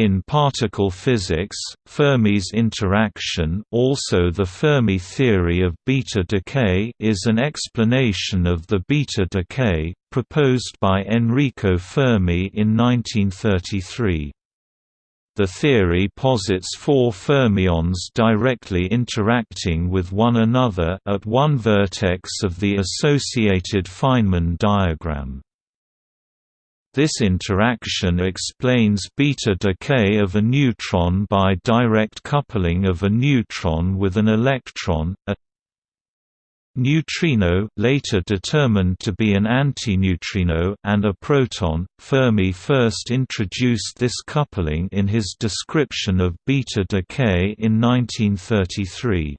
In particle physics, Fermi's interaction also the Fermi theory of beta decay is an explanation of the beta decay, proposed by Enrico Fermi in 1933. The theory posits four fermions directly interacting with one another at one vertex of the associated Feynman diagram. This interaction explains beta decay of a neutron by direct coupling of a neutron with an electron, a neutrino later determined to be an antineutrino and a proton. Fermi first introduced this coupling in his description of beta decay in 1933.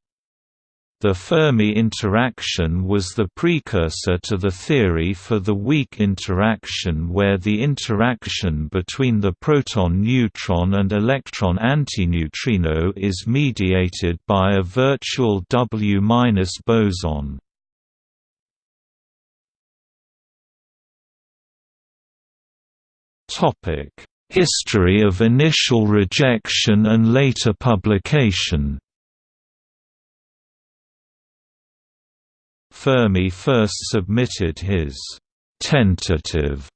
The Fermi interaction was the precursor to the theory for the weak interaction where the interaction between the proton-neutron and electron-antineutrino is mediated by a virtual W- boson. History of initial rejection and later publication Fermi first submitted his «tentative»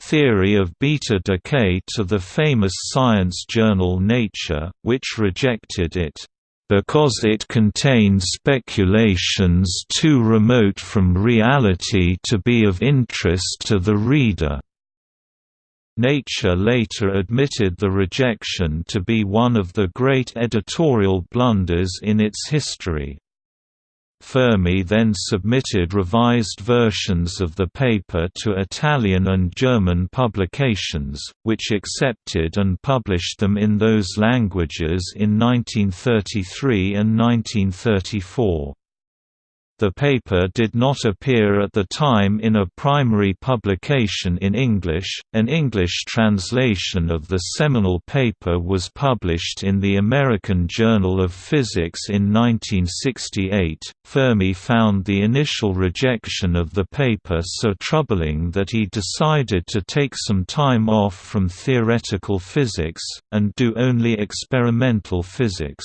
theory of beta decay to the famous science journal Nature, which rejected it, "...because it contained speculations too remote from reality to be of interest to the reader." Nature later admitted the rejection to be one of the great editorial blunders in its history. Fermi then submitted revised versions of the paper to Italian and German publications, which accepted and published them in those languages in 1933 and 1934. The paper did not appear at the time in a primary publication in English. An English translation of the seminal paper was published in the American Journal of Physics in 1968. Fermi found the initial rejection of the paper so troubling that he decided to take some time off from theoretical physics, and do only experimental physics.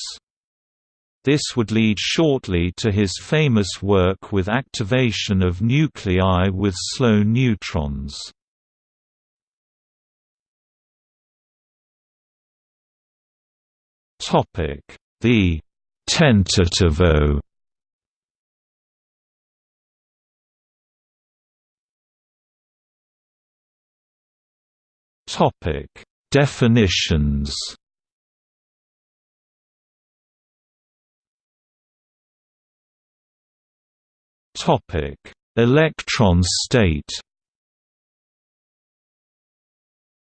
This would lead shortly to his famous work with activation of nuclei with slow neutrons. The tentativo Topic: Definitions Electron state.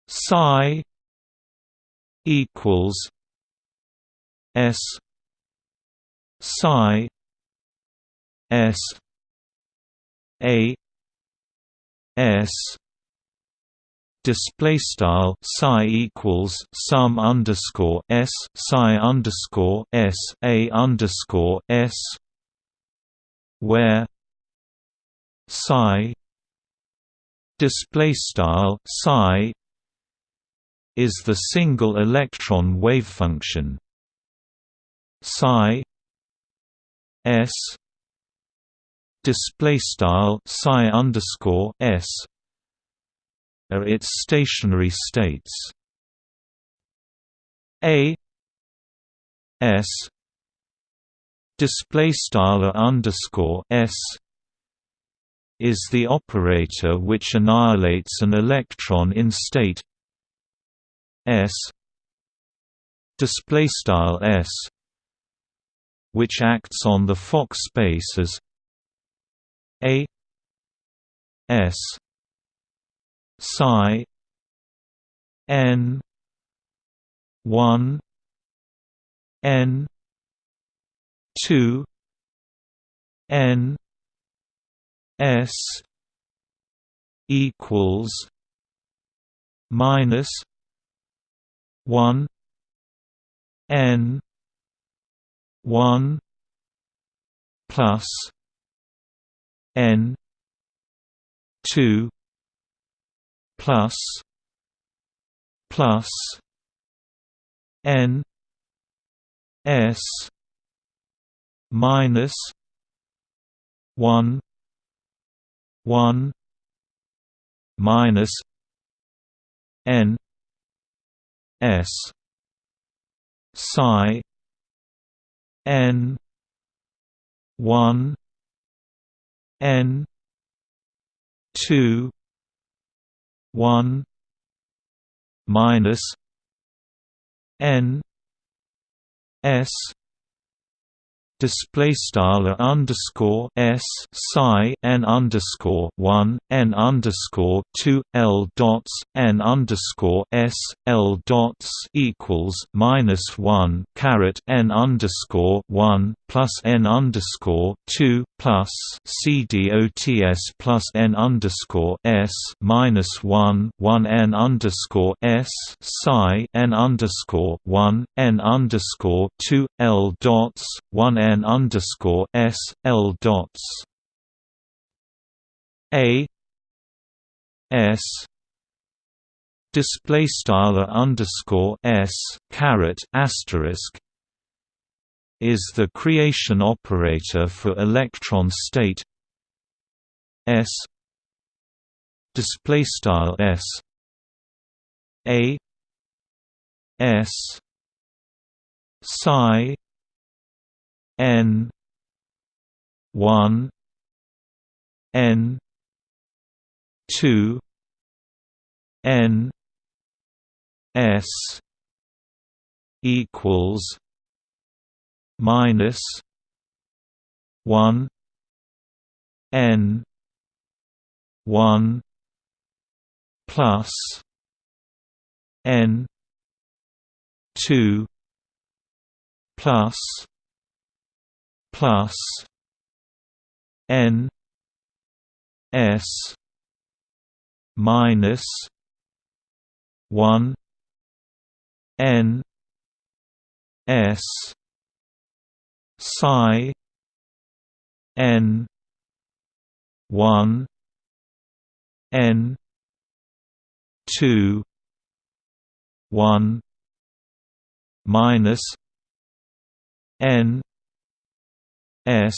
Psi equals S Psi S A S display style psi equals sum underscore s psi underscore s a underscore s where psi display style psi is the single electron wave function. Psi s display style psi underscore s are its stationary states. A s display style underscore s is the operator which annihilates an electron in state s display style s which acts on the Fock space as a s psi n 1 n 2 n s equals minus 1 n 1 plus n 2 plus plus N S minus one one minus N S psi N one N two one minus N S display style underscore s psi n underscore one n underscore two l dots n underscore s l dots equals minus one caret n underscore one plus n underscore two plus c dots plus n underscore s minus one one n underscore s psi n underscore one n underscore two l dots one n n underscore s l dots. A s display style underscore s caret asterisk is the creation operator for electron state s display style s. A s psi N one N two N S equals minus one N one plus N two plus plus N S minus one N S psi N one N two one minus N S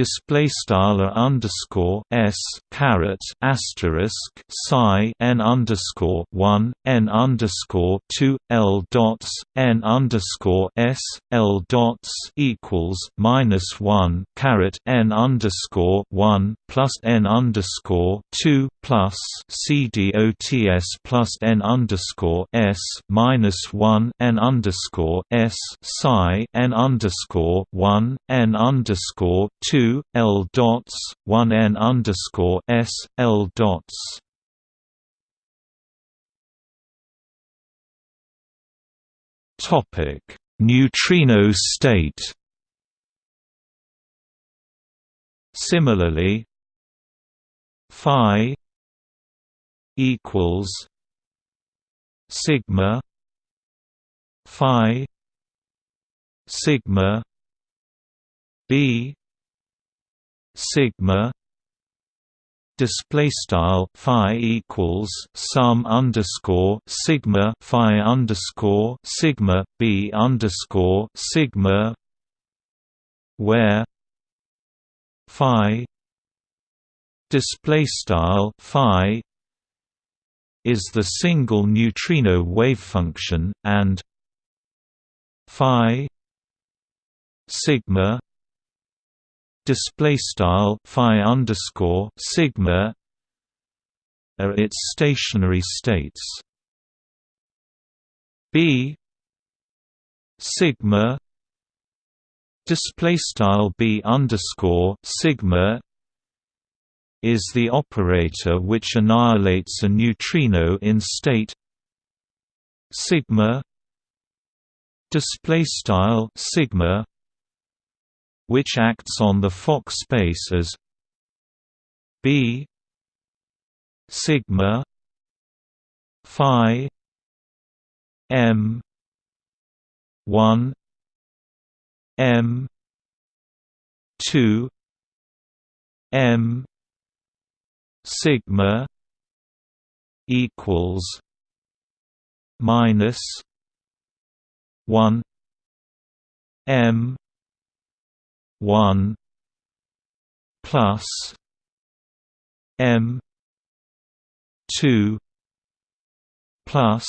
display style underscore s caret asterisk psi n underscore one n underscore two l dots n underscore s l dots equals minus one caret n underscore one plus n underscore two plus c dots plus n underscore s minus one n underscore s psi n underscore one n underscore two two L dots one N underscore S L dots. Topic. Neutrino state. Similarly Phi equals Sigma Phi Sigma B sigma display style phi equals sum underscore sigma phi underscore sigma b underscore sigma where phi display style phi is the single neutrino wave function and phi sigma display style phi underscore sigma are its stationary states. B sigma display style b underscore sigma is the operator which annihilates a neutrino in state sigma display style sigma which acts on the Fock space as B sigma phi m 1 m 2 m sigma equals minus one M one plus M two plus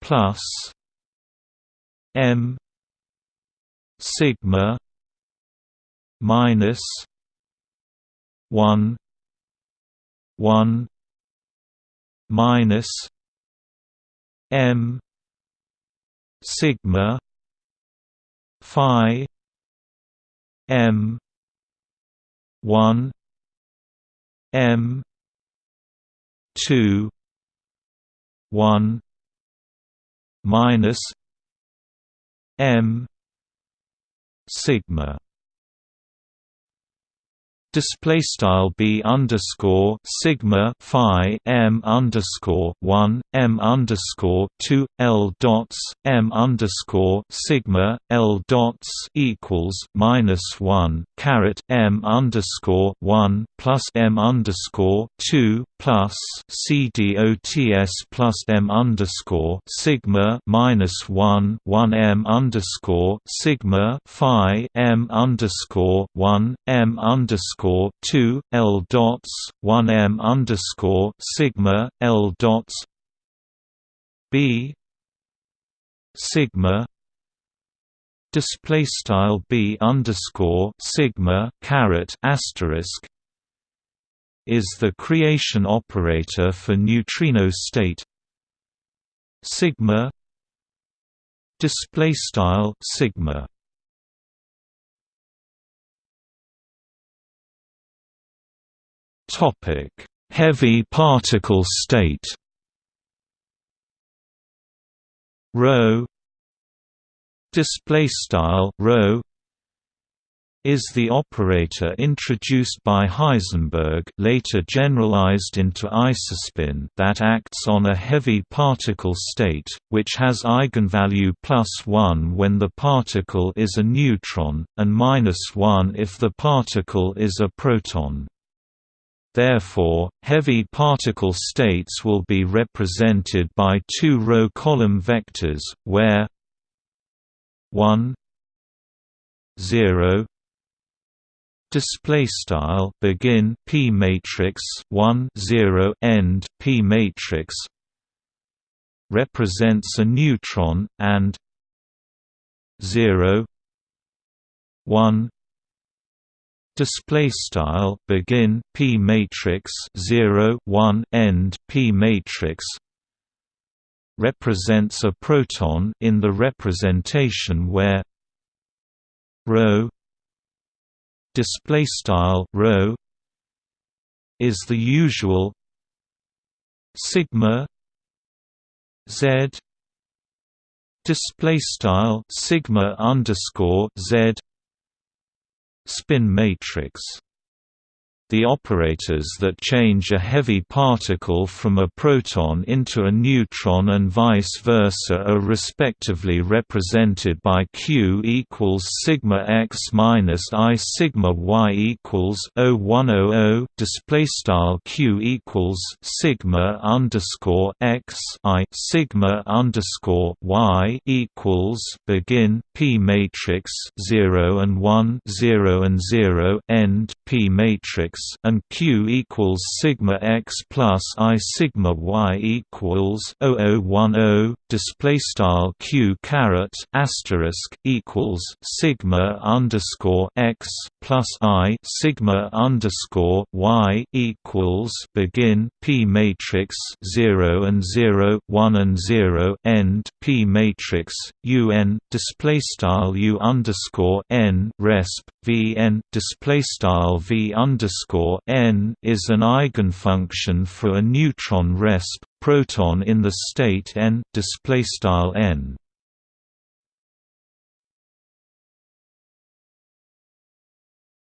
plus M sigma minus one one minus M sigma phi M. one. M. two. one. minus M. sigma display style b underscore sigma phi m underscore one m underscore two l dots m underscore sigma l dots equals minus one caret m underscore one plus m underscore two plus c dots plus m underscore sigma minus one one m underscore sigma phi m underscore one m underscore underscore two L dots one M underscore sigma L dots B sigma display style B underscore sigma caret asterisk is the creation operator for neutrino state sigma display style sigma Topic: Heavy particle state. Rho display style rho is the operator introduced by Heisenberg later generalized into isospin that acts on a heavy particle state, which has eigenvalue plus 1 when the particle is a neutron, and minus 1 if the particle is a proton. Therefore, heavy particle states will be represented by two row column vectors, where 1 0 display style begin p matrix 1 0 end p matrix represents a neutron and 0 1 display style begin p matrix 0 1 end p matrix represents a proton in the representation where rho display style rho is the usual sigma z display style sigma underscore z spin matrix the operators that change a heavy particle from a proton into a neutron and vice versa are respectively represented by Q equals sigma x minus I sigma y equals 0100 display style Q equals sigma underscore x I sigma underscore y equals begin P matrix 0 and 1 0 and 0 end P matrix and q equals sigma x plus i sigma y equals 0010 display style q caret asterisk equals sigma underscore x plus i sigma underscore y equals begin p matrix 0 and 0 1 and 0 end p matrix un display style u underscore n resp v n display style v underscore n is an eigenfunction for a neutron resp proton in the state n display style n.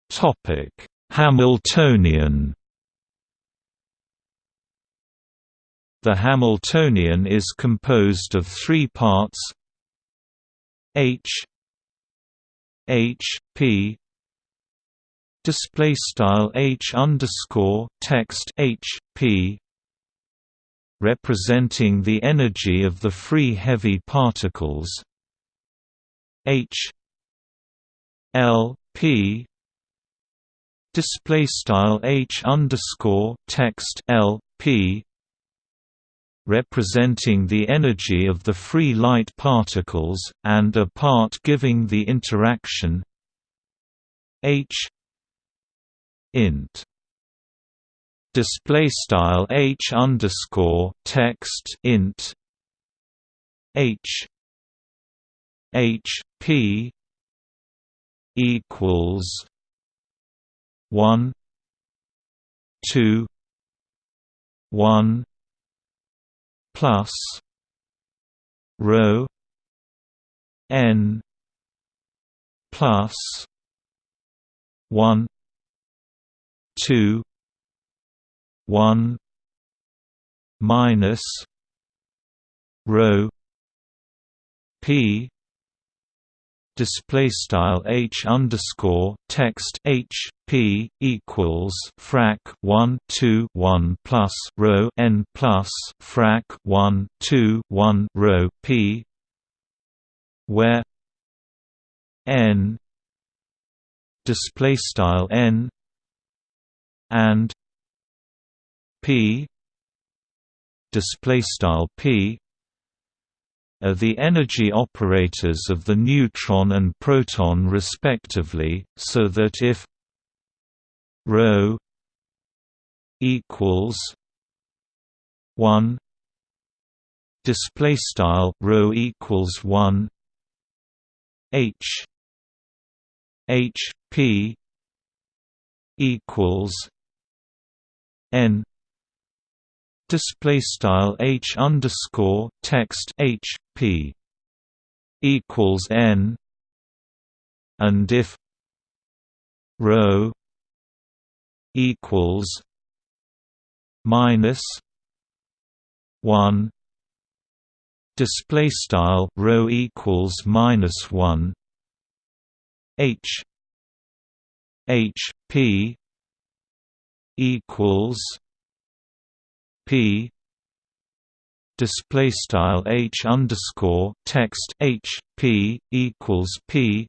Topic hamiltonian. The Hamiltonian is composed of three parts H H P display style H underscore text H P representing the energy of the free heavy particles h l p display style h underscore text l p representing the energy of the free light particles, and a part giving the interaction h int. Display style h underscore text int. h. h p equals one two one plus rho n plus one two one minus rho p display style h underscore text h p equals frac 1 2 1 plus rho n plus frac 1 2 1 rho p where n display style n and p display style p are the energy operators of the neutron and proton respectively, so that if ρ equals 1 display style ρ equals 1 h h p equals n. Display style h underscore text h p equals n. And if rho equals minus 1 display style rho equals minus 1 h h p equals p display style h underscore text h p equals p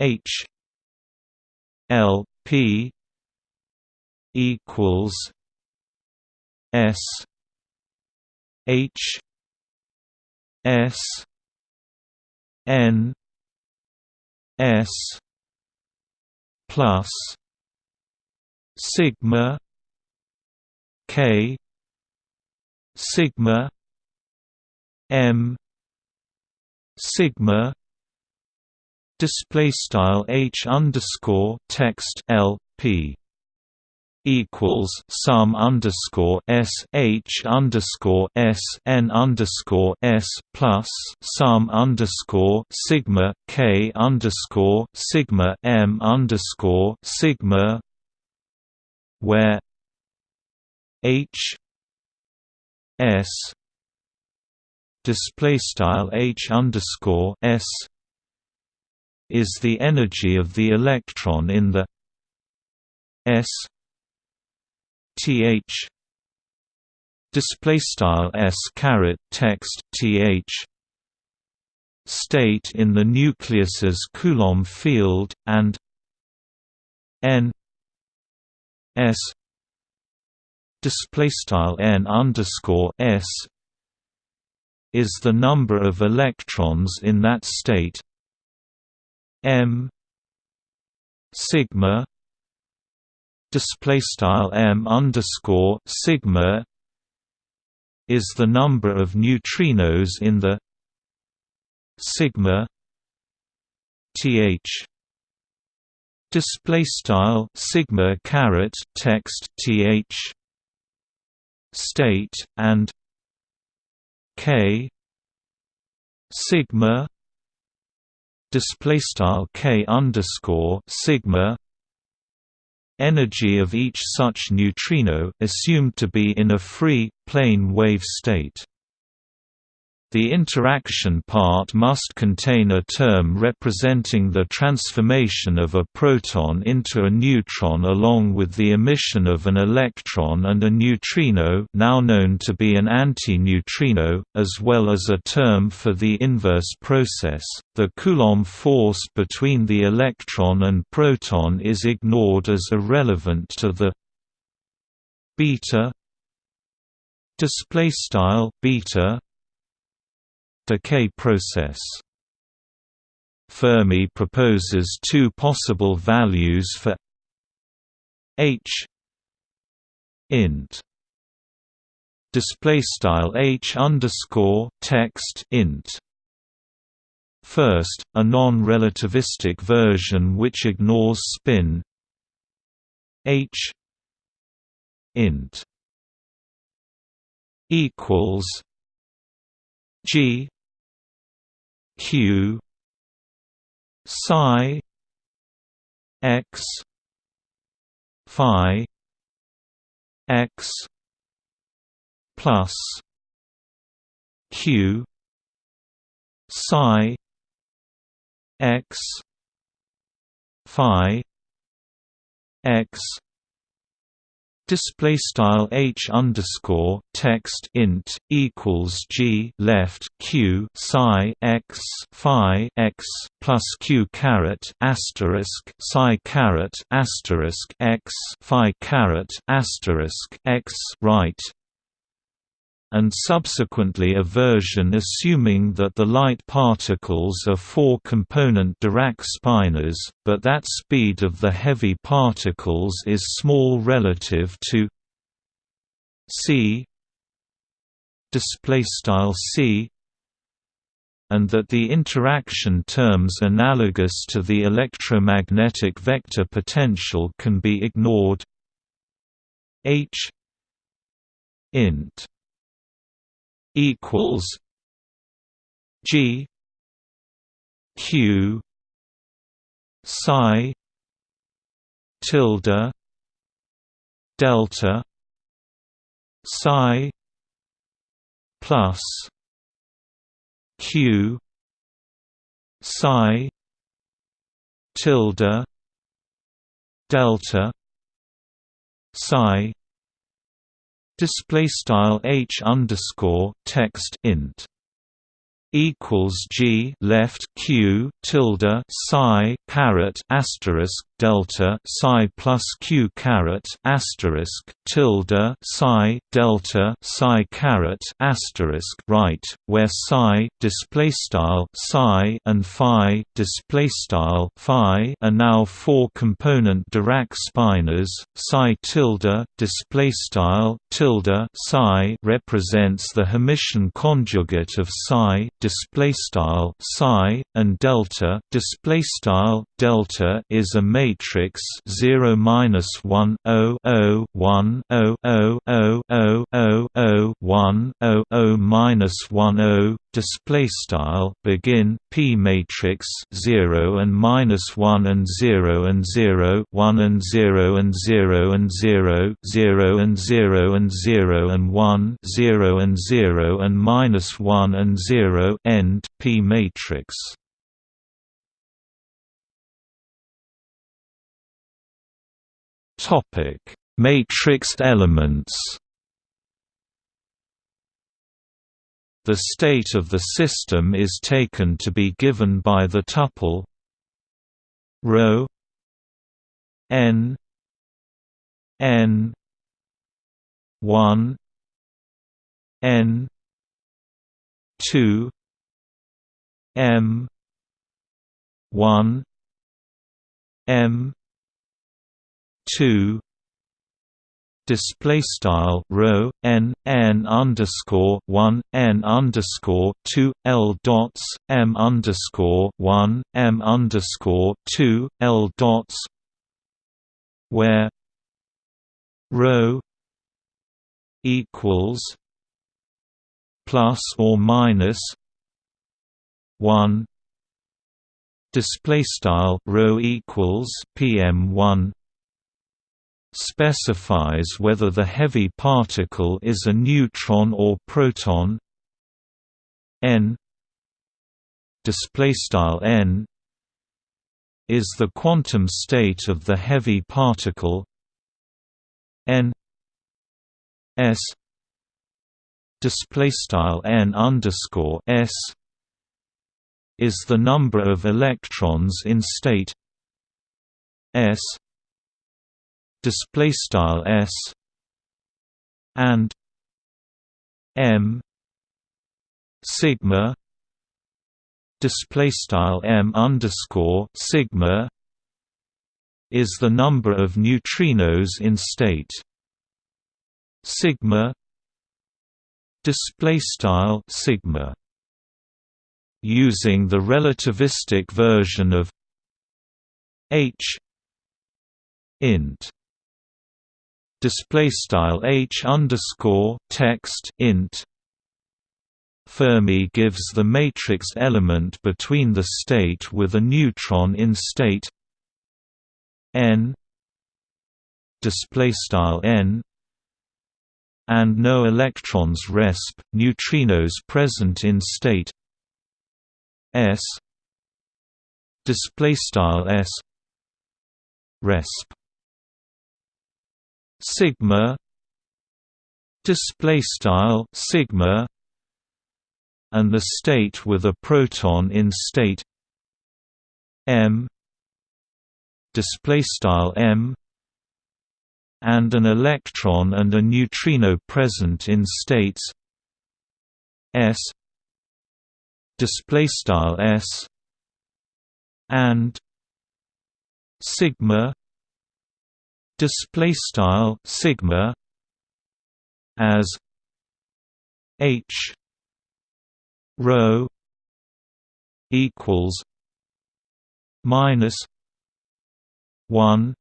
h l p equals s h s n s plus sigma K sigma M sigma display style H underscore text L P equals sum underscore S H underscore S N underscore S plus sum underscore sigma K underscore sigma M underscore sigma where H S display style H underscore S is the energy of the electron in the S th display style S caret text th state in the nucleus's Coulomb field and n s display style n underscore s is the number of electrons in that state m sigma display style m underscore sigma is the number of neutrinos in the sigma th display style sigma caret text th. State and k. Sigma. Display style k underscore sigma. Energy of each such neutrino assumed to be in a free plane wave state The interaction part must contain a term representing the transformation of a proton into a neutron along with the emission of an electron and a neutrino now known to be an anti-neutrino, as well as a term for the inverse process. The Coulomb force between the electron and proton is ignored as irrelevant to the beta display style beta decay process. Fermi proposes two possible values for h int. Display style h underscore text int. First, a non-relativistic version which ignores spin h int. Equals g q psi x phi x plus q psi x phi x display style h underscore text int equals g left q psi x phi x plus q caret asterisk psi caret asterisk x phi caret asterisk x right and subsequently a version assuming that the light particles are four-component Dirac spinors, but that speed of the heavy particles is small relative to c c and that the interaction terms analogous to the electromagnetic vector potential can be ignored. H int equals G Q psi tilde delta psi plus Q psi tilde delta psi display style h underscore text int equals G left Q tilde psi caret asterisk delta psi plus Q caret asterisk tilde psi delta psi caret asterisk right, where psi display style psi and phi display style phi are now four component Dirac spinors. Psi tilde display style tilde psi represents the Hermitian conjugate of psi display style psi and delta display style delta is a matrix 0 minus 1 0 0 1 0 0 0 0 0 0 1 0 0 minus 1 0 display style begin p matrix 0 and minus 1 and 0 and 0 1 and 0 and 0 and 0 0 and 0 and 0 and 1 0 and 0 and minus 1 and 0 end p matrix topic matrixed elements. The state of the system is taken to be given by the tuple ρ n n 1 n 2 m 1 m 2 display style rho n n underscore one n underscore two l dots m underscore one m underscore two l dots where rho equals plus or minus one display style rho equals pm1 specifies whether the heavy particle is a neutron or proton. N display style n is the quantum state of the heavy particle. N s display style n underscore s is the number of electrons in state. S display style s and m sigma display style m underscore sigma is the number of neutrinos in state. Sigma display style sigma using the relativistic version of h int display style h underscore text int. Fermi gives the matrix element between the state with a neutron in state n display style n and no electrons resp neutrinos present in state s display style s resp sigma display style sigma and the state with a proton in state m display style m and an electron and a neutrino present in states s display style s and sigma display style sigma as h rho equals minus 1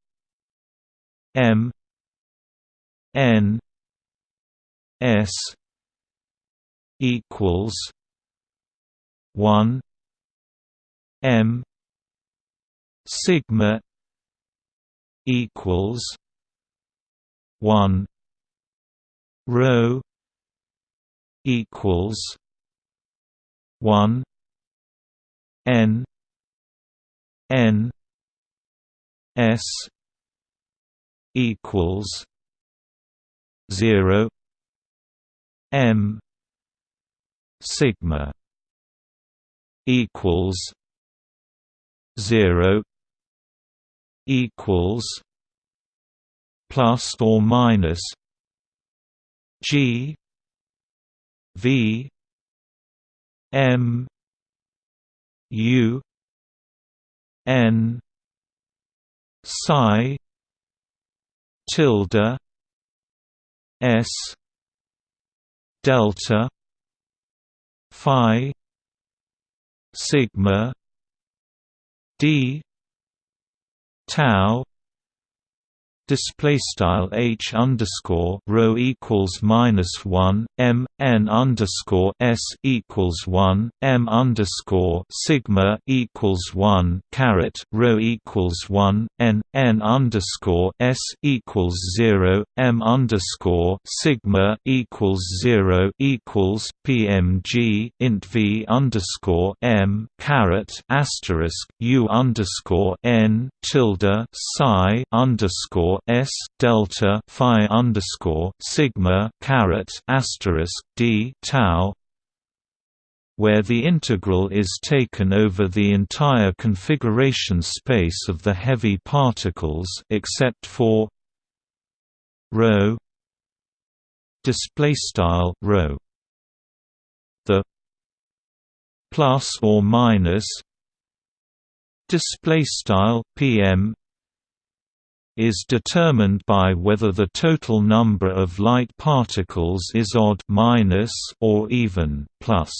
m n s equals 1 m sigma equals 1 rho equals 1 n n s equals 0 m sigma equals 0 equals plus or minus g v M U N psi tilde S delta phi sigma d tau display style h underscore rho equals minus one m n underscore s equals one m underscore sigma equals one caret rho equals one n n underscore s equals zero m underscore sigma equals zero equals pmg int v underscore m caret asterisk u underscore n tilde psi underscore s delta phi underscore sigma caret asterisk d tau where the integral is taken over the entire configuration space of the heavy particles except for rho display style rho. The plus or minus display style pm is determined by whether the total number of light particles is odd minus or even plus.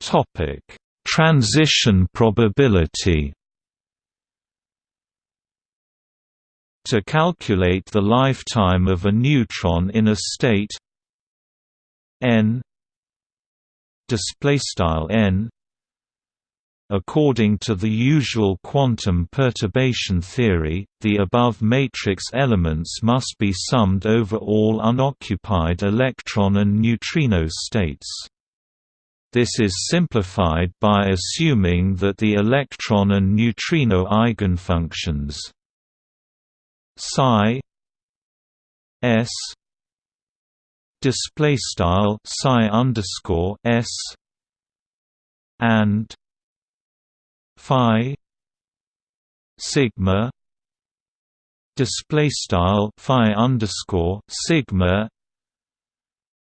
Topic: Transition probability. To calculate the lifetime of a neutron in a state n display style n According to the usual quantum perturbation theory, the above matrix elements must be summed over all unoccupied electron and neutrino states. This is simplified by assuming that the electron and neutrino eigenfunctions psi s display style psi underscore s and phi sigma display style phi underscore sigma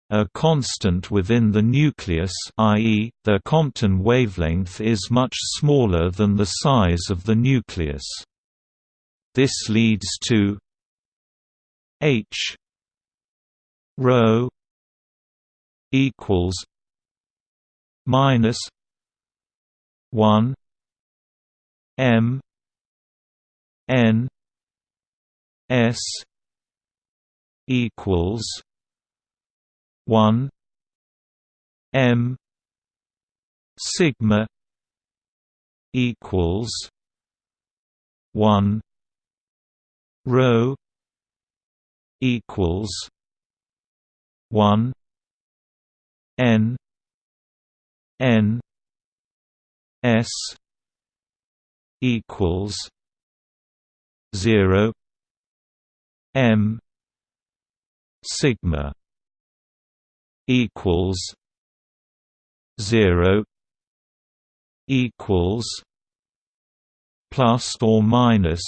a constant within the nucleus i.e., the Compton wavelength is much smaller than the size of the nucleus. This leads to h rho equals minus 1 M N S equals one M sigma equals one rho equals one N N S equals zero M sigma equals zero equals plus or minus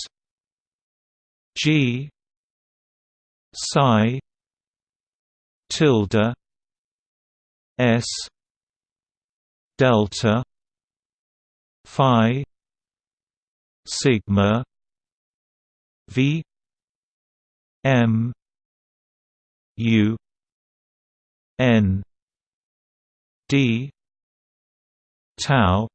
G psi tilde S delta phi sigma v m u n d tau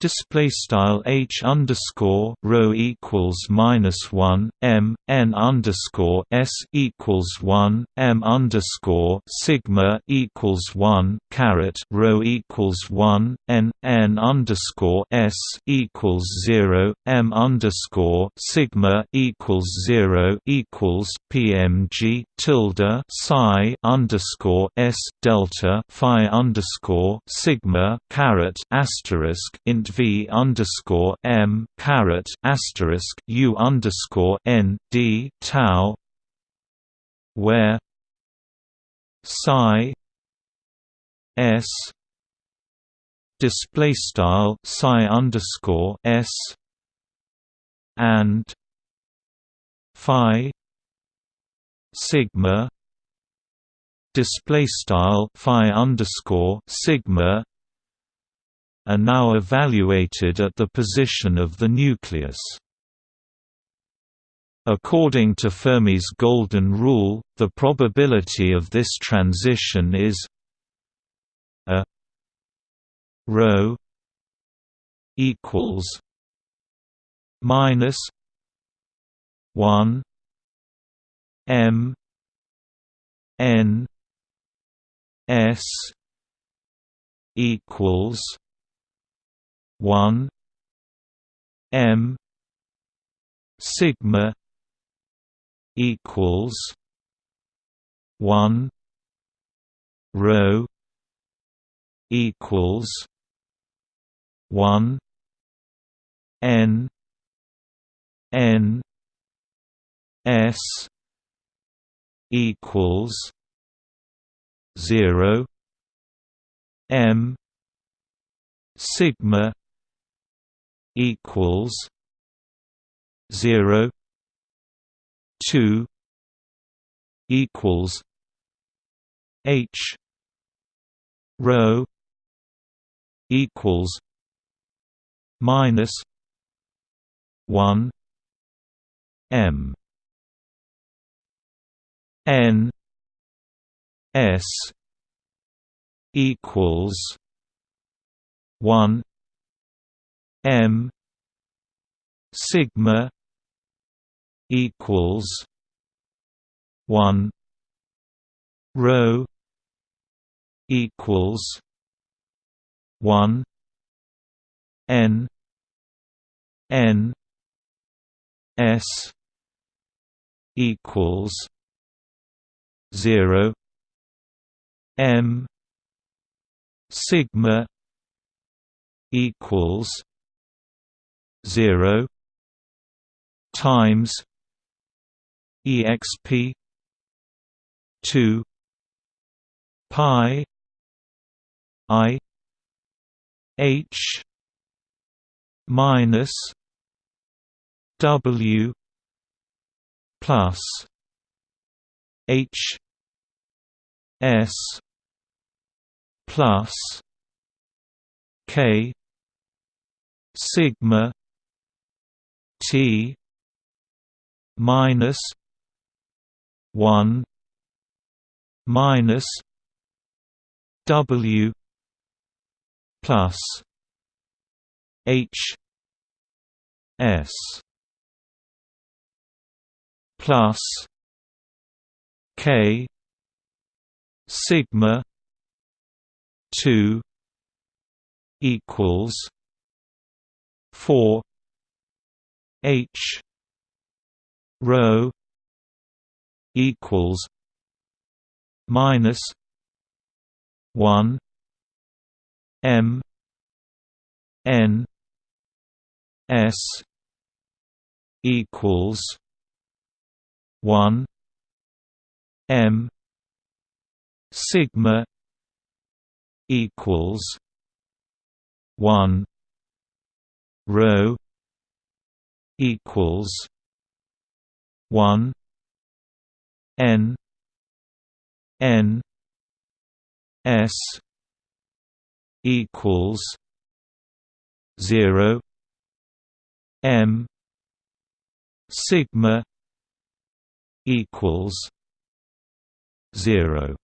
display style h underscore rho equals minus one m n underscore s equals one m underscore sigma equals one caret rho equals one n n underscore s equals zero m underscore sigma equals zero equals pmg tilde psi underscore s delta phi underscore sigma caret asterisk int v underscore m caret asterisk u underscore n d tau, where psi s display style psi underscore s and phi sigma display style phi underscore sigma are now evaluated at the position of the nucleus. According to Fermi's golden rule, the probability of this transition is a rho equals minus 1 m n s equals one M sigma equals one rho equals one N N S equals zero M sigma equals zero two equals H rho equals minus one M N S equals one M sigma equals one rho equals one n n s equals 0 m sigma equals 0 times exp 2 pi i h minus w plus h s plus k sigma t minus 1 minus w plus h s plus k sigma 2 equals 4 h rho equals minus 1 m n s equals 1 m sigma equals 1 rho equals 1 n n s equals 0 m sigma equals 0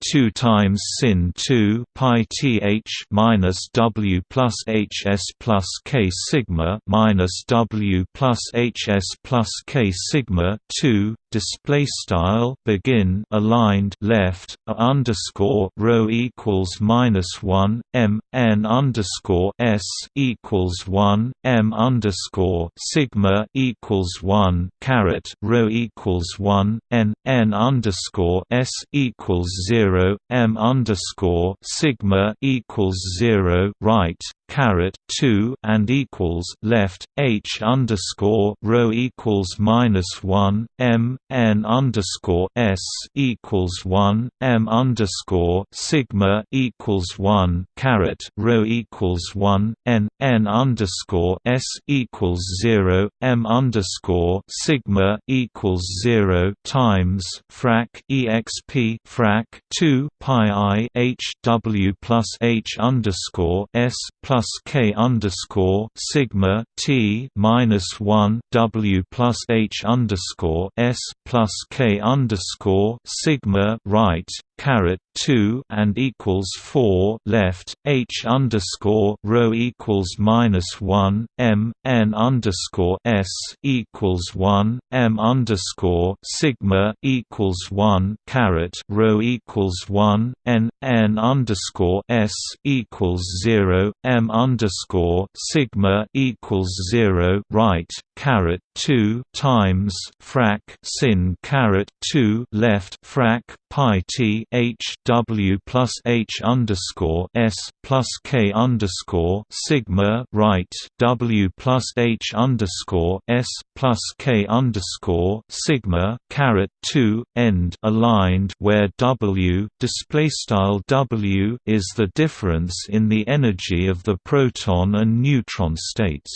2 times sin 2 pi th minus w plus hs plus k sigma minus w plus hs plus k sigma 2 display style begin aligned left a underscore rho equals minus 1 m n underscore s equals 1 m underscore sigma equals 1 caret rho equals 1 n n underscore s equals 0 m underscore sigma equals 0 right caret 2 and equals left h underscore rho equals minus 1 m n underscore s equals 1 m underscore sigma equals 1 caret rho equals 1 n n underscore s equals 0 m underscore sigma equals 0 times frac exp frac 2 pi i h w plus h underscore s plus plus k underscore sigma t minus one W plus H underscore S plus K underscore sigma right caret two and equals four left H underscore rho equals minus one M N underscore S equals one M underscore sigma equals one caret rho equals one N N underscore S equals zero M underscore sigma equals zero right caret two times frac sin caret two left frac pi t h w plus h underscore s plus k underscore sigma right w plus h underscore s plus k underscore sigma caret two end aligned where w display style w is the difference in the energy of the proton and neutron states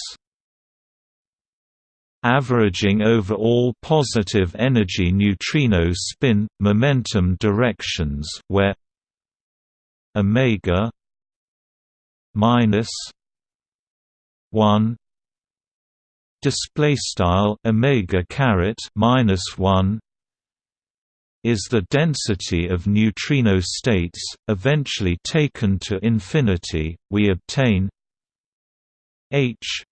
averaging over all positive energy neutrino spin momentum directions where omega minus 1 display style omega caret minus 1 is the density of neutrino states eventually taken to infinity we obtain h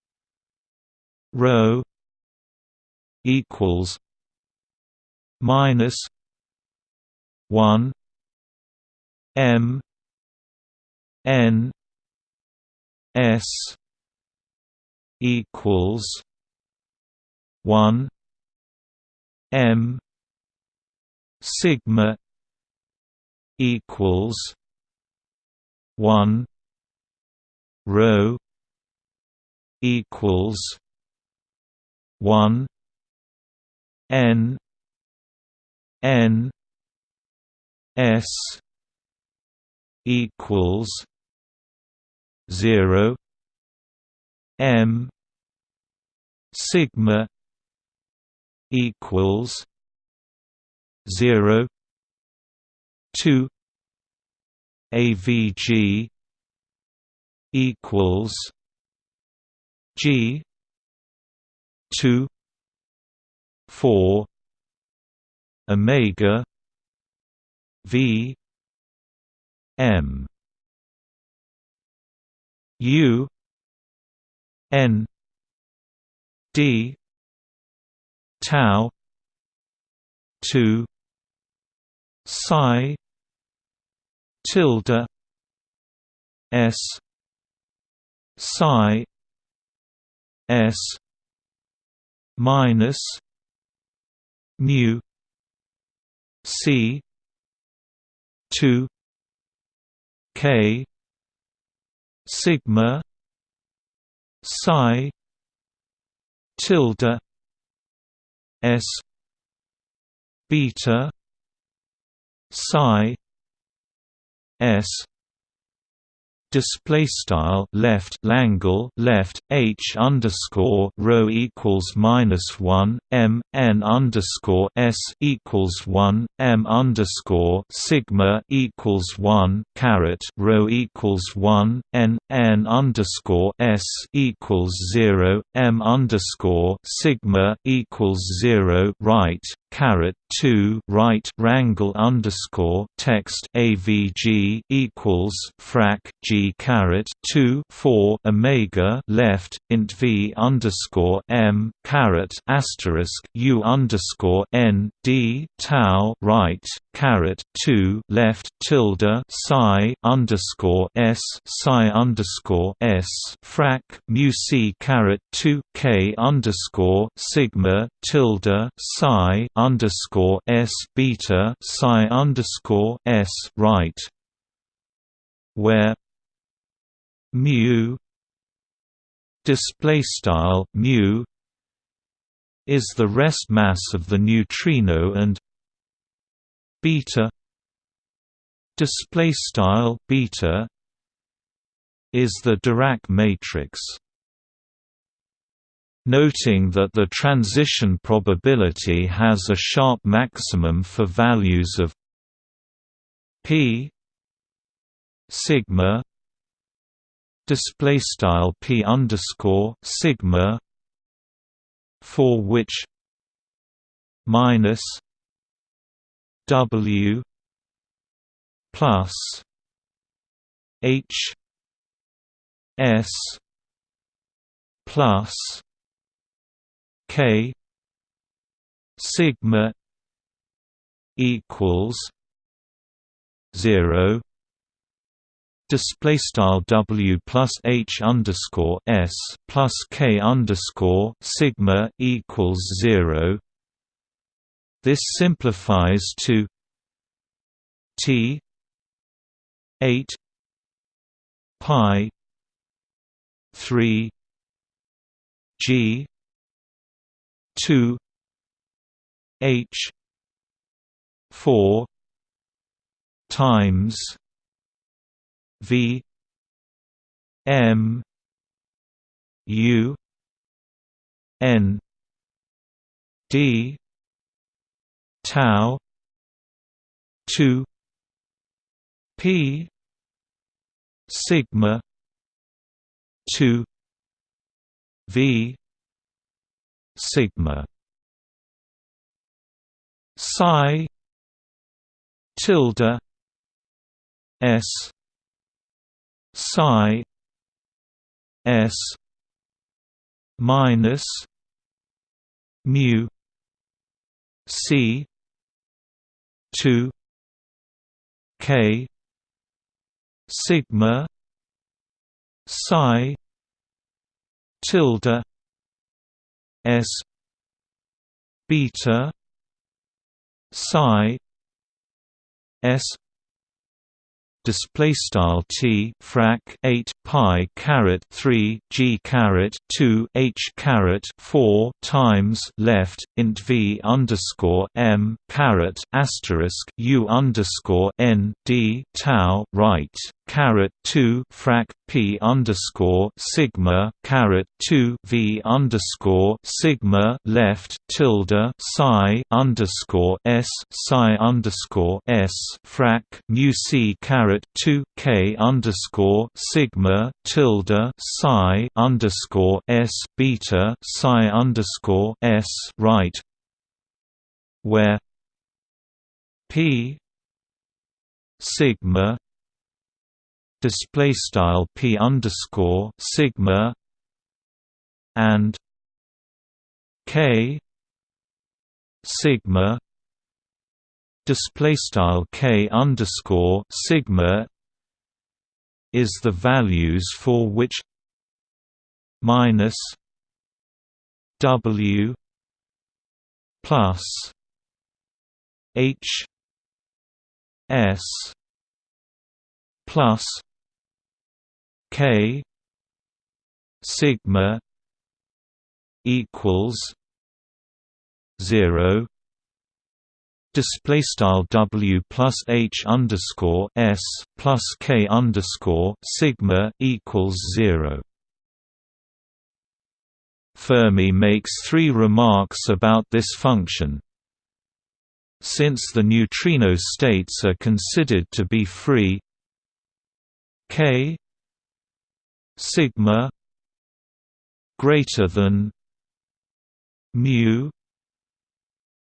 rho equals minus one M N S equals one M sigma equals one rho equals one N N S equals zero M sigma equals zero two AVG equals G two four Omega V M. U N D tau two psi tilde S psi S minus mu C two K sigma psi tilde S beta psi S display style left Langle left H underscore rho equals minus one M N underscore S equals one M underscore sigma equals one caret rho equals one N N underscore S equals zero M underscore sigma equals zero right caret two right wrangle underscore text AVG equals frac G caret two four Omega left int V underscore M caret asterisk U underscore N D tau right caret two left tilde psi underscore S psi underscore S frac mu C caret two K underscore sigma tilde psi underscore S beta psi underscore S right. Where mu display style mu is the rest mass of the neutrino and beta display style beta is the Dirac matrix noting that the transition probability has a sharp maximum for values of p sigma display style p underscore sigma for which minus w plus h s plus K sigma equals zero display style W plus H underscore S plus K underscore sigma equals zero. This simplifies to T eight pi three G two H four times V M U N D tau two P sigma two V sigma psi tilde s psi s minus mu c 2 k sigma psi tilde s beta psi s display style t frac 8 pi caret 3 g caret 2 h caret 4 times left int v underscore m caret asterisk u underscore n d tau right caret 2 frac p underscore sigma caret 2 v underscore sigma left tilde psi underscore s psi underscore s frac mu c caret 2 k underscore sigma tilde psi underscore s beta psi underscore s right where p sigma display style p underscore sigma and k sigma display style k underscore sigma is the values for which minus w plus h s plus K sigma equals zero display style W plus H underscore S plus K underscore sigma equals zero. Fermi makes three remarks about this function. Since the neutrino states are considered to be free K sigma greater than mu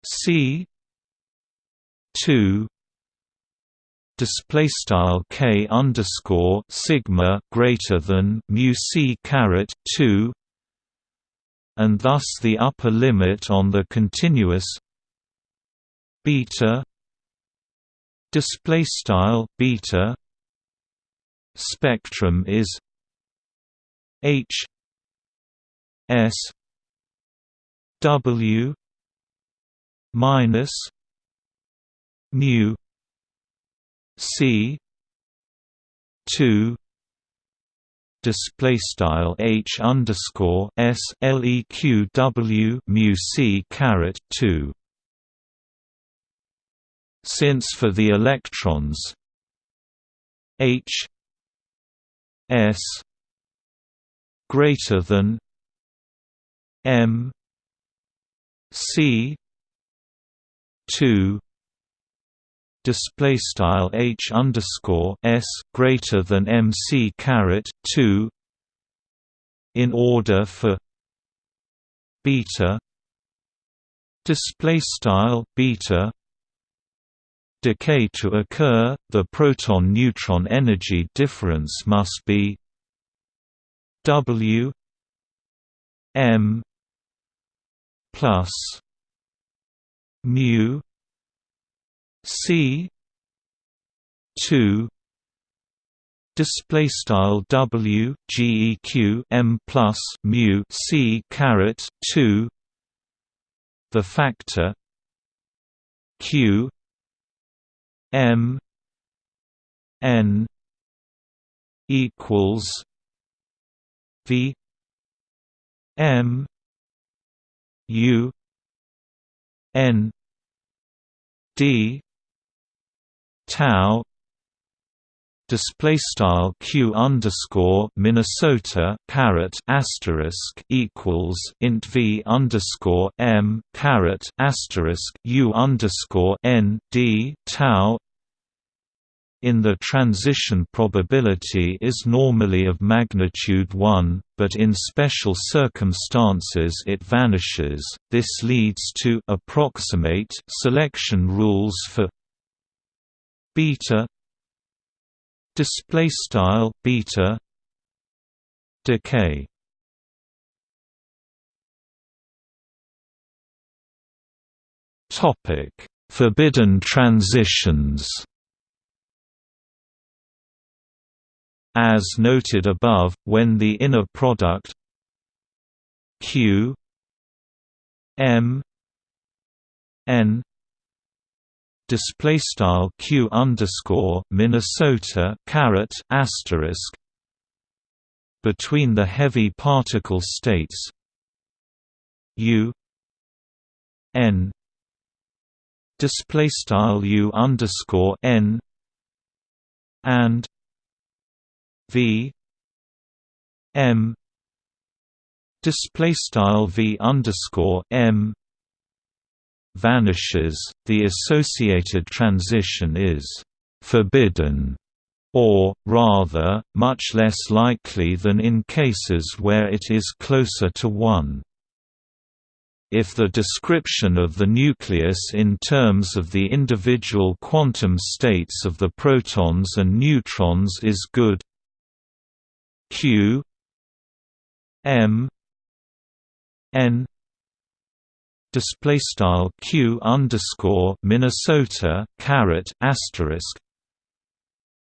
c 2 display style k underscore sigma greater than mu c caret 2 and thus the upper limit on the continuous beta display style beta spectrum is H S W minus mu C two display style H underscore S LEQ W mu C caret two. Since for the electrons H S greater than M C two display style H underscore S greater than MC caret two in order for beta display style beta decay to occur the proton neutron energy difference must be W M plus mu C two display style W GEQ M plus mu C caret two the factor Q M N equals V M U N D tau display style q underscore Minnesota caret asterisk equals int v underscore m caret asterisk u underscore n d tau in the transition probability is normally of magnitude 1, but in special circumstances it vanishes. This leads to approximate selection rules for beta display style beta decay topic forbidden transitions As noted above, when the inner product Q M N display style q underscore Minnesota caret asterisk between the heavy particle states u n display style u underscore n and v m display style v underscore m vanishes, the associated transition is «forbidden» or, rather, much less likely than in cases where it is closer to 1. If the description of the nucleus in terms of the individual quantum states of the protons and neutrons is good q m n display style q underscore Minnesota caret asterisk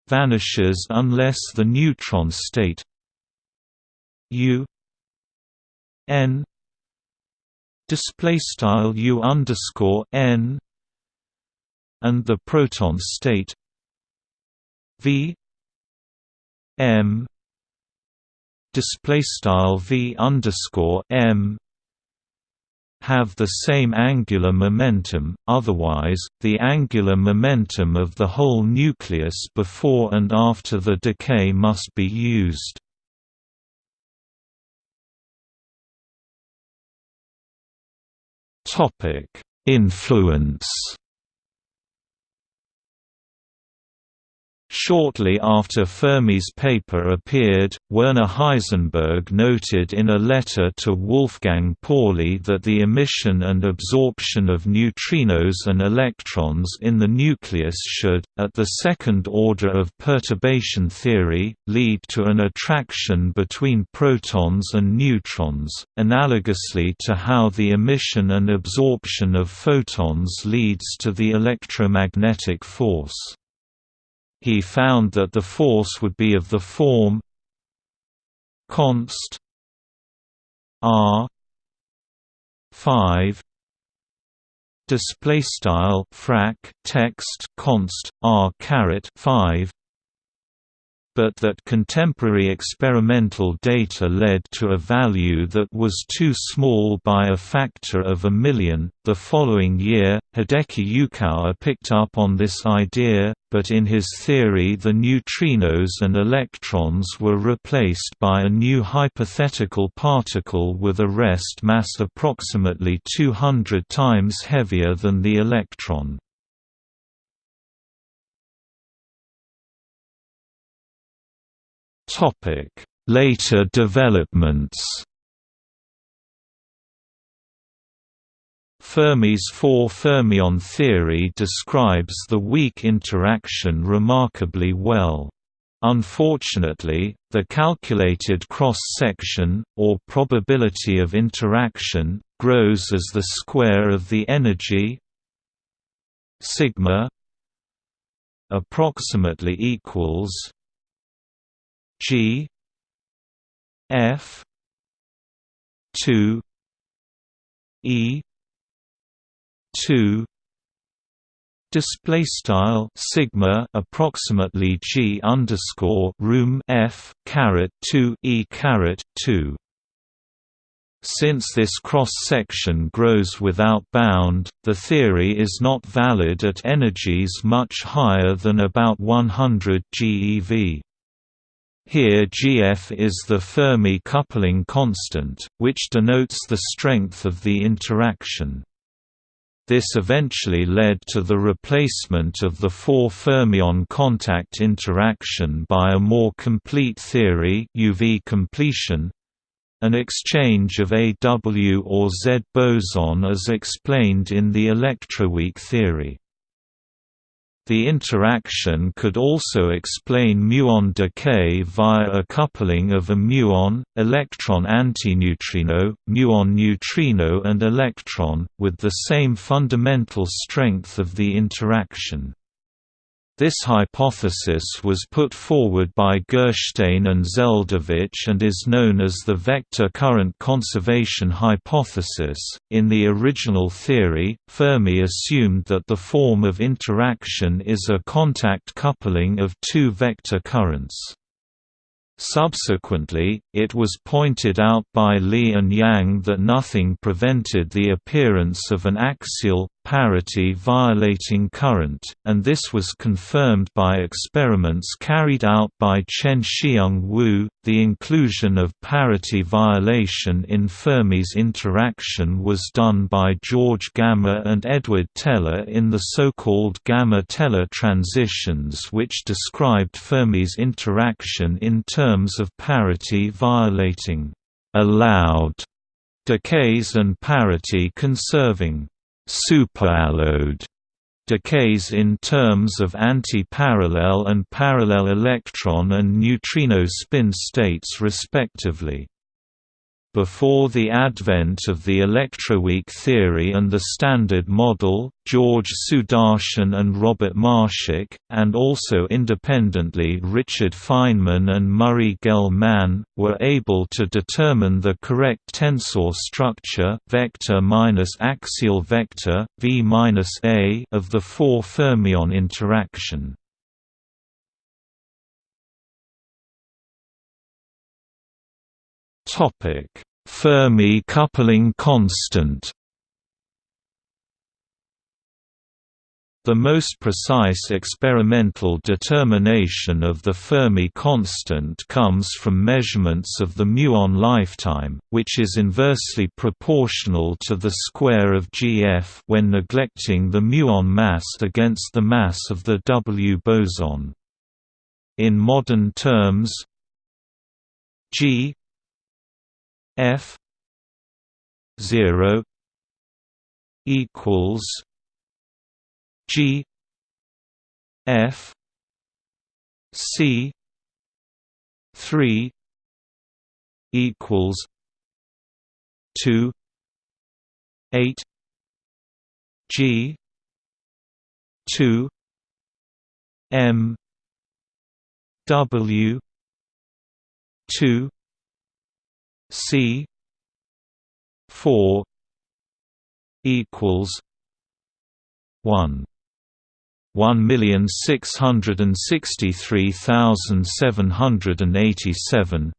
vanishes unless the neutron state u n display style u underscore n and the proton state v m display style v underscore m have the same angular momentum, otherwise, the angular momentum of the whole nucleus before and after the decay must be used. Influence Shortly after Fermi's paper appeared, Werner Heisenberg noted in a letter to Wolfgang Pauli that the emission and absorption of neutrinos and electrons in the nucleus should, at the second order of perturbation theory, lead to an attraction between protons and neutrons, analogously to how the emission and absorption of photons leads to the electromagnetic force. He found that the force would be of the form const r 5 display style frac text const r caret 5 but that contemporary experimental data led to a value that was too small by a factor of a million. The following year, Hideki Yukawa picked up on this idea, but in his theory the neutrinos and electrons were replaced by a new hypothetical particle with a rest mass approximately 200 times heavier than the electron. Later developments. Fermi's four-fermion theory describes the weak interaction remarkably well. Unfortunately, the calculated cross-section, or probability of interaction, grows as the square of the energy sigma approximately equals G F two E two display style sigma approximately g underscore room f caret 2 e caret 2 since this cross-section grows without bound, the theory is not valid at energies much higher than about 100 GeV. Here Gf is the Fermi coupling constant, which denotes the strength of the interaction. This eventually led to the replacement of the four fermion contact interaction by a more complete theory UV completion, an exchange of AW or Z boson as explained in the electroweak theory. The interaction could also explain muon decay via a coupling of a muon, electron antineutrino, muon neutrino and electron, with the same fundamental strength of the interaction. This hypothesis was put forward by Gershtein and Zeldovich and is known as the vector current conservation hypothesis. In the original theory, Fermi assumed that the form of interaction is a contact coupling of two vector currents. Subsequently, it was pointed out by Lee and Yang that nothing prevented the appearance of an axial, parity-violating current, and this was confirmed by experiments carried out by Chien-Shiung Wu. The inclusion of parity violation in Fermi's interaction was done by George Gamow and Edward Teller in the so-called Gamow-Teller transitions which described Fermi's interaction in terms of parity violating allowed decays and parity conserving superallowed decays in terms of anti-parallel and parallel electron and neutrino spin states respectively. Before the advent of the electroweak theory and the Standard Model, George Sudarshan and Robert Marshak, and also independently Richard Feynman and Murray Gell-Mann, were able to determine the correct tensor structure vector minus axial vector, v minus a of the four fermion interaction. Topic: Fermi coupling constant. The most precise experimental determination of the Fermi constant comes from measurements of the muon lifetime, which is inversely proportional to the square of GF when neglecting the muon mass against the mass of the W boson. In modern terms, G F zero equals G F C three equals two eight G two M W two C four equals one. One million six hundred and sixty three thousand seven hundred and eighty seven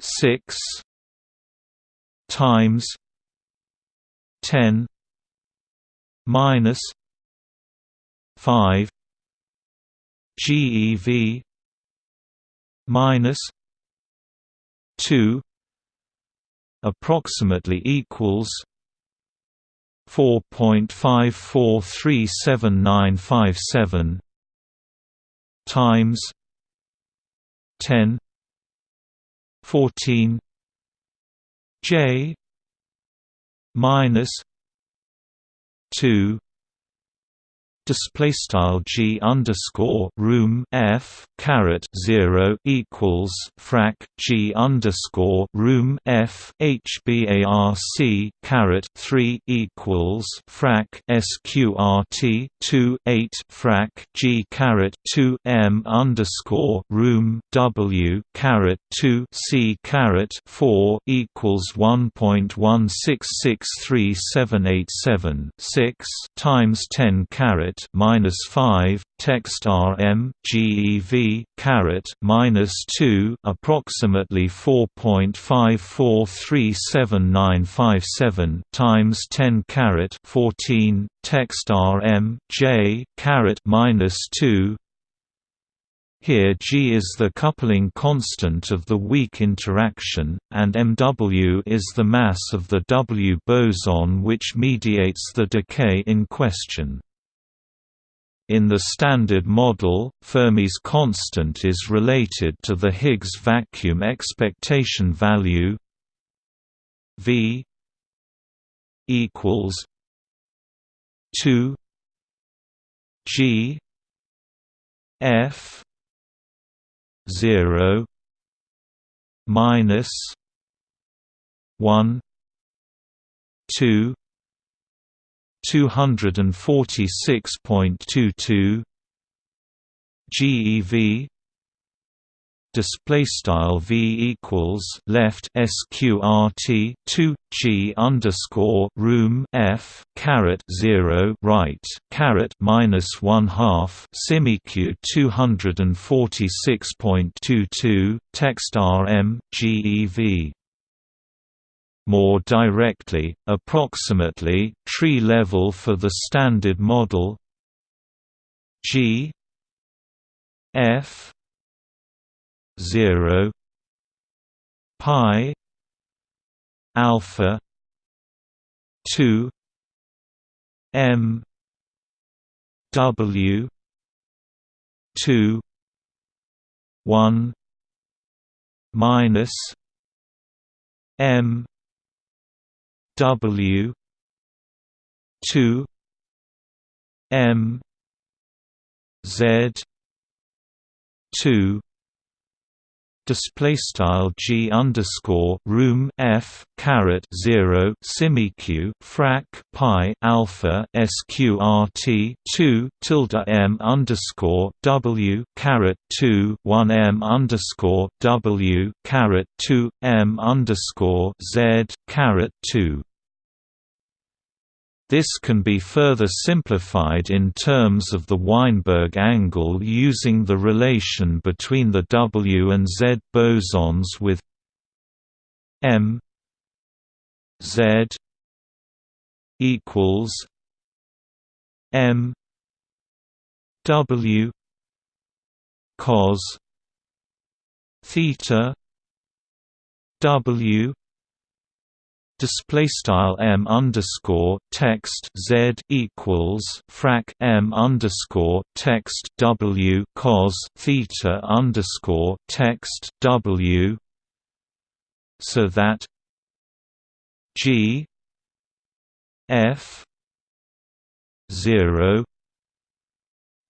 six times ten minus five GeV minus 2 approximately equals 4.543797 times 10 14 j minus 2 display style g underscore room f caret zero equals frac g underscore room f hbarc caret three equals frac sqrt two eight frac g caret two m underscore room w caret two c caret four equals one point one six six three seven eight seven six times ten caret minus five text RM GeV caret minus two approximately four point five four three seven nine five seven times ten caret fourteen text RM J caret minus two here G is the coupling constant of the weak interaction, and MW is the mass of the W boson which mediates the decay in question. In the Standard Model, Fermi's constant is related to the Higgs vacuum expectation value V equals 2 G F 0 minus 1 2 246.22 GeV display style v equals left sqrt 2 g underscore room f caret 0 right caret minus 1 half simiq 246.22 text rm gev more directly, approximately, tree level for the standard model G F zero pi alpha two M W two one minus M W two M Z two display style g underscore room f caret zero simeq frac pi alpha sqrt two tilde m underscore w caret two one m underscore w caret two m underscore z caret two this can be further simplified in terms of the Weinberg angle using the relation between the W and Z bosons with M Z equals M W cos theta W display style m underscore text z equals frac m underscore text w cos theta underscore text w so that g f zero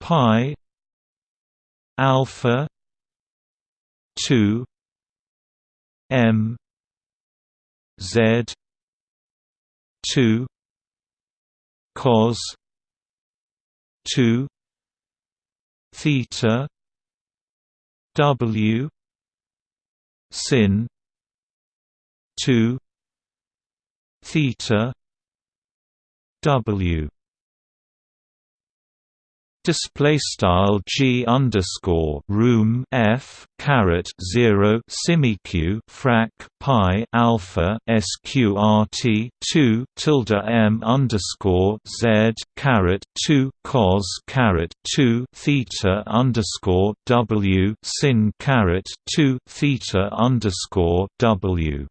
pi alpha two m Z two cos two theta W sin two theta W display style g underscore room f caret zero simeq frac pi alpha sqrt two tilde m underscore z caret two cos caret two theta underscore w sin caret two theta underscore w